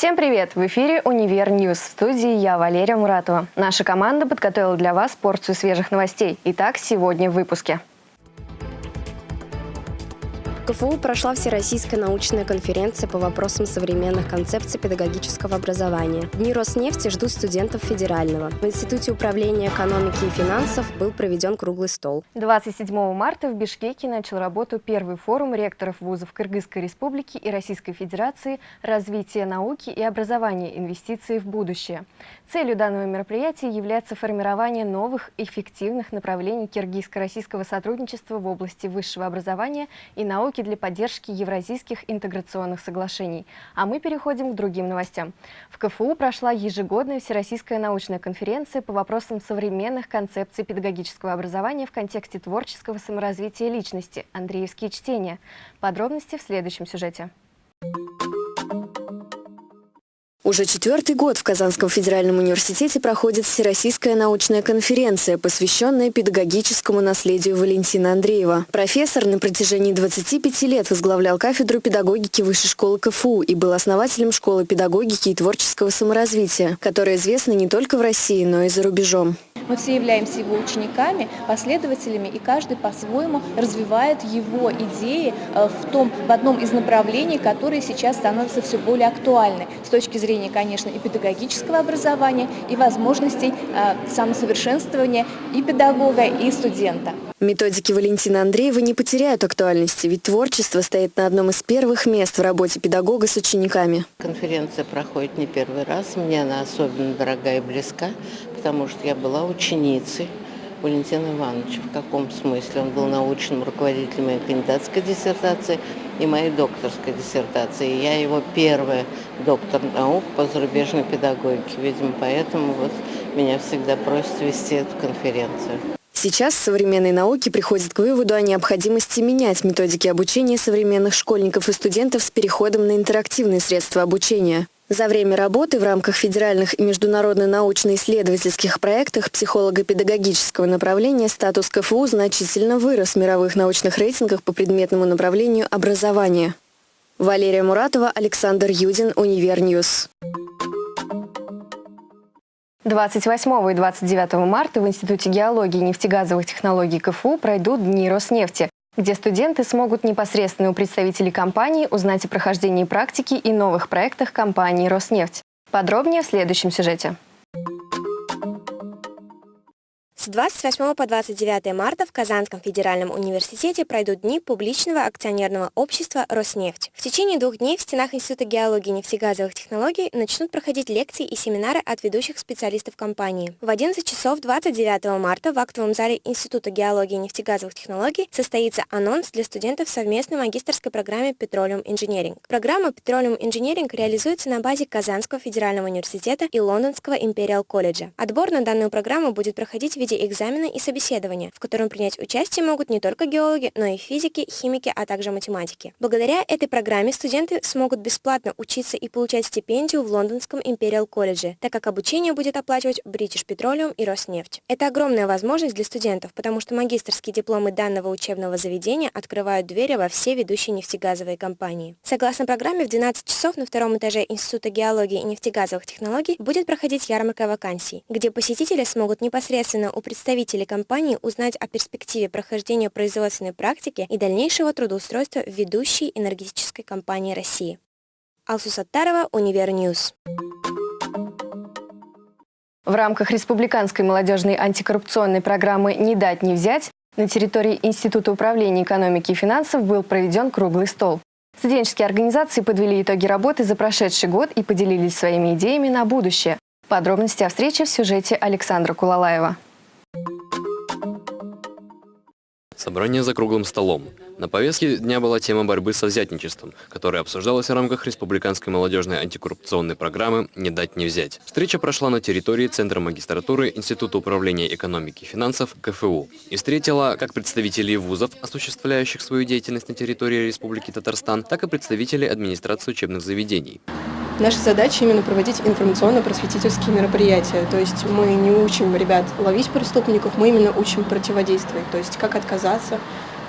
Всем привет! В эфире «Универ News». В студии я, Валерия Муратова. Наша команда подготовила для вас порцию свежих новостей. Итак, сегодня в выпуске. КФУ прошла Всероссийская научная конференция по вопросам современных концепций педагогического образования. Дни Роснефти ждут студентов федерального. В Институте управления экономики и финансов был проведен круглый стол. 27 марта в Бишкеке начал работу первый форум ректоров вузов Кыргызской республики и Российской Федерации «Развитие науки и образования. Инвестиции в будущее». Целью данного мероприятия является формирование новых эффективных направлений киргизско-российского сотрудничества в области высшего образования и науки для поддержки евразийских интеграционных соглашений. А мы переходим к другим новостям. В КФУ прошла ежегодная Всероссийская научная конференция по вопросам современных концепций педагогического образования в контексте творческого саморазвития личности «Андреевские чтения». Подробности в следующем сюжете. Уже четвертый год в Казанском федеральном университете проходит Всероссийская научная конференция, посвященная педагогическому наследию Валентина Андреева. Профессор на протяжении 25 лет возглавлял кафедру педагогики Высшей школы КФУ и был основателем школы педагогики и творческого саморазвития, которая известна не только в России, но и за рубежом. Мы все являемся его учениками, последователями, и каждый по-своему развивает его идеи э, в, том, в одном из направлений, которые сейчас становятся все более актуальны с точки зрения, конечно, и педагогического образования, и возможностей э, самосовершенствования и педагога, и студента. Методики Валентина Андреева не потеряют актуальности, ведь творчество стоит на одном из первых мест в работе педагога с учениками. Конференция проходит не первый раз, мне она особенно дорога и близка, потому что я была ученицей Валентина Ивановича. В каком смысле? Он был научным руководителем моей кандидатской диссертации и моей докторской диссертации. Я его первая доктор наук по зарубежной педагогике. Видимо, поэтому вот меня всегда просят вести эту конференцию. Сейчас современные науки приходят к выводу о необходимости менять методики обучения современных школьников и студентов с переходом на интерактивные средства обучения. За время работы в рамках федеральных и международно научно-исследовательских проектов психолого-педагогического направления статус КФУ значительно вырос в мировых научных рейтингах по предметному направлению образования. Валерия Муратова, Александр Юдин, Универ News. 28 и 29 марта в Институте геологии и нефтегазовых технологий КФУ пройдут Дни Роснефти, где студенты смогут непосредственно у представителей компании узнать о прохождении практики и новых проектах компании «Роснефть». Подробнее в следующем сюжете. 28 по 29 марта в Казанском федеральном университете пройдут дни публичного акционерного общества «Роснефть». В течение двух дней в стенах Института геологии и нефтегазовых технологий начнут проходить лекции и семинары от ведущих специалистов компании. В 11 часов 29 марта в актовом зале Института геологии и нефтегазовых технологий состоится анонс для студентов совместной магистрской программе Petroleum Engineering. Программа Petroleum Engineering реализуется на базе Казанского федерального университета и Лондонского Imperial колледжа. Отбор на данную программу будет проходить в виде ходе экзамена и собеседования, в котором принять участие могут не только геологи, но и физики, химики, а также математики. Благодаря этой программе студенты смогут бесплатно учиться и получать стипендию в Лондонском Imperial колледже, так как обучение будет оплачивать British Petroleum и Роснефть. Это огромная возможность для студентов, потому что магистрские дипломы данного учебного заведения открывают двери во все ведущие нефтегазовые компании. Согласно программе, в 12 часов на втором этаже Института геологии и нефтегазовых технологий будет проходить ярмарка вакансий, где посетители смогут непосредственно у представителей компании узнать о перспективе прохождения производственной практики и дальнейшего трудоустройства в ведущей энергетической компании России. Алсу Саттарова, Универ News. В рамках Республиканской молодежной антикоррупционной программы «Не дать, не взять» на территории Института управления экономики и финансов был проведен круглый стол. Студенческие организации подвели итоги работы за прошедший год и поделились своими идеями на будущее. Подробности о встрече в сюжете Александра Кулалаева. Собрание за круглым столом. На повестке дня была тема борьбы со взятничеством, которая обсуждалась в рамках Республиканской молодежной антикоррупционной программы «Не дать не взять». Встреча прошла на территории Центра магистратуры Института управления экономики и финансов КФУ и встретила как представителей вузов, осуществляющих свою деятельность на территории Республики Татарстан, так и представителей администрации учебных заведений. Наша задача именно проводить информационно-просветительские мероприятия. То есть мы не учим ребят ловить преступников, мы именно учим противодействовать. То есть как отказаться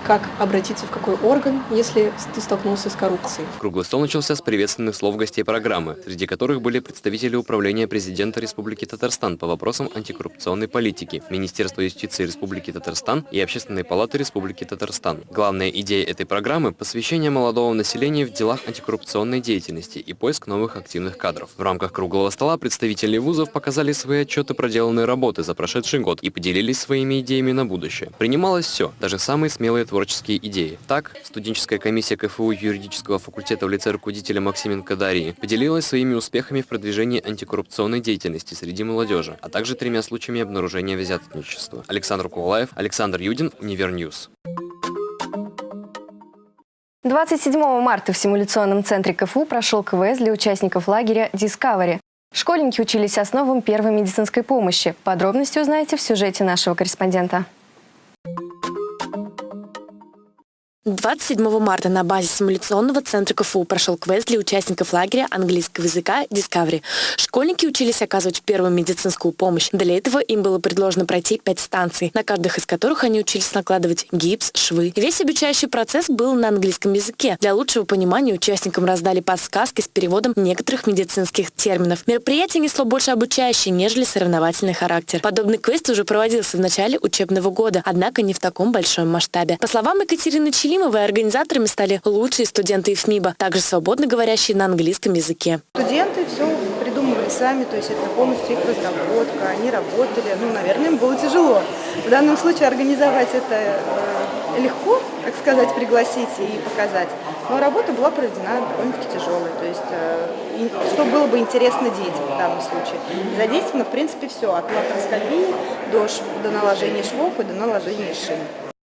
как обратиться в какой орган, если ты столкнулся с коррупцией. Круглый стол начался с приветственных слов гостей программы, среди которых были представители Управления президента Республики Татарстан по вопросам антикоррупционной политики, Министерства юстиции Республики Татарстан и Общественной палаты Республики Татарстан. Главная идея этой программы – посвящение молодого населения в делах антикоррупционной деятельности и поиск новых активных кадров. В рамках круглого стола представители вузов показали свои отчеты проделанной работы за прошедший год и поделились своими идеями на будущее. Принималось все, даже самые смелые творческие идеи. Так, студенческая комиссия КФУ юридического факультета в лице руководителя Максименко Дарьи поделилась своими успехами в продвижении антикоррупционной деятельности среди молодежи, а также тремя случаями обнаружения взяточничества. Александр Кувалаев, Александр Юдин, Универ News. 27 марта в симуляционном центре КФУ прошел квест для участников лагеря Discovery. Школьники учились основам первой медицинской помощи. Подробности узнаете в сюжете нашего корреспондента. 27 марта на базе симуляционного центра КФУ прошел квест для участников лагеря английского языка Discovery. Школьники учились оказывать первую медицинскую помощь. Для этого им было предложено пройти пять станций, на каждых из которых они учились накладывать гипс, швы. Весь обучающий процесс был на английском языке. Для лучшего понимания участникам раздали подсказки с переводом некоторых медицинских терминов. Мероприятие несло больше обучающий, нежели соревновательный характер. Подобный квест уже проводился в начале учебного года, однако не в таком большом масштабе. По словам Екатерины Чили, Галимовой организаторами стали лучшие студенты ИФМИБа, также свободно говорящие на английском языке. Студенты все придумывали сами, то есть это полностью их разработка, они работали, ну, наверное, им было тяжело. В данном случае организовать это э, легко, так сказать, пригласить и показать. Но работа была проведена довольно-таки тяжелой, то есть э, что было бы интересно детям в данном случае. Задействовано, в принципе, все, от лапароскопии до, до наложения швов и до наложения шин.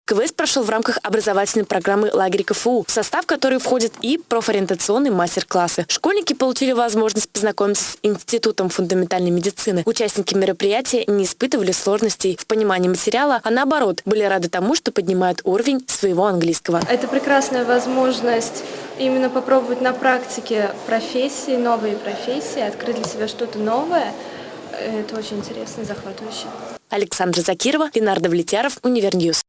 Квест прошел в рамках образовательной программы «Лагерь КФУ», в состав которой входят и профориентационные мастер-классы. Школьники получили возможность познакомиться с Институтом фундаментальной медицины. Участники мероприятия не испытывали сложностей в понимании материала, а наоборот, были рады тому, что поднимают уровень своего английского. Это прекрасная возможность именно попробовать на практике профессии, новые профессии, открыть для себя что-то новое. Это очень интересно и захватывающе. Александра Закирова, Ленар Давлетьяров, Универ News.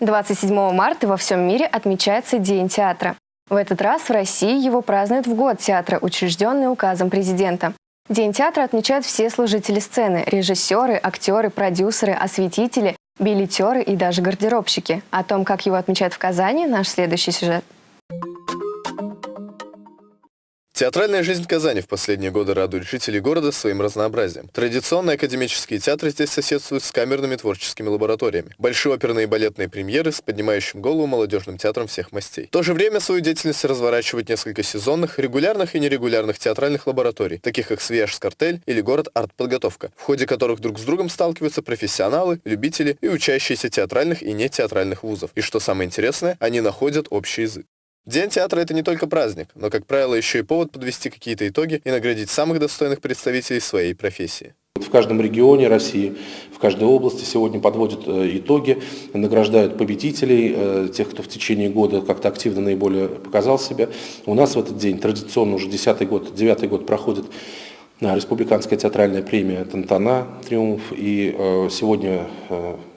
27 марта во всем мире отмечается День театра. В этот раз в России его празднуют в год театра, учрежденный указом президента. День театра отмечают все служители сцены – режиссеры, актеры, продюсеры, осветители, билетеры и даже гардеробщики. О том, как его отмечают в Казани, наш следующий сюжет. Театральная жизнь Казани в последние годы радует жителей города своим разнообразием. Традиционные академические театры здесь соседствуют с камерными творческими лабораториями. Большие оперные и балетные премьеры с поднимающим голову молодежным театром всех мастей. В то же время свою деятельность разворачивают несколько сезонных, регулярных и нерегулярных театральных лабораторий, таких как Свияж или город Артподготовка, в ходе которых друг с другом сталкиваются профессионалы, любители и учащиеся театральных и нетеатральных вузов. И что самое интересное, они находят общий язык. День театра – это не только праздник, но, как правило, еще и повод подвести какие-то итоги и наградить самых достойных представителей своей профессии. В каждом регионе России, в каждой области сегодня подводят э, итоги, награждают победителей, э, тех, кто в течение года как-то активно наиболее показал себя. У нас в этот день традиционно уже десятый год, девятый год проходит э, республиканская театральная премия «Тантана», «Триумф». И сегодня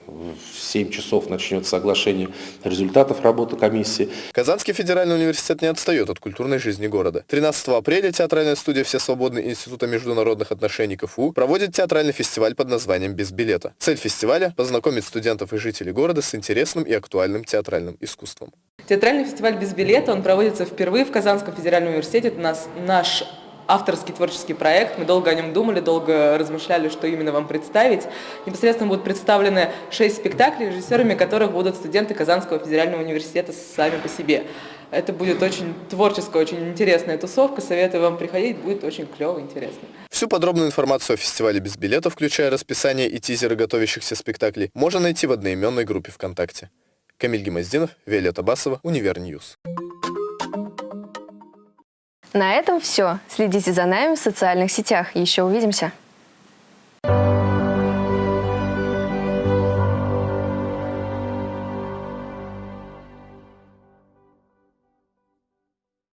в 7 часов начнется соглашение результатов работы комиссии. Казанский федеральный университет не отстает от культурной жизни города. 13 апреля театральная студия «Все свободные Института международных отношений КФУ» проводит театральный фестиваль под названием «Без билета». Цель фестиваля – познакомить студентов и жителей города с интересным и актуальным театральным искусством. Театральный фестиваль «Без билета» он проводится впервые в Казанском федеральном университете. Это нас, наш авторский творческий проект. Мы долго о нем думали, долго размышляли, что именно вам представить. Непосредственно будут представлены шесть спектаклей, режиссерами которых будут студенты Казанского федерального университета сами по себе. Это будет очень творческая, очень интересная тусовка. Советую вам приходить, будет очень клево, интересно. Всю подробную информацию о фестивале без билета, включая расписание и тизеры готовящихся спектаклей, можно найти в одноименной группе ВКонтакте. Камиль Гемоздинов, Виолетта Басова, Универ News. На этом все. Следите за нами в социальных сетях. Еще увидимся.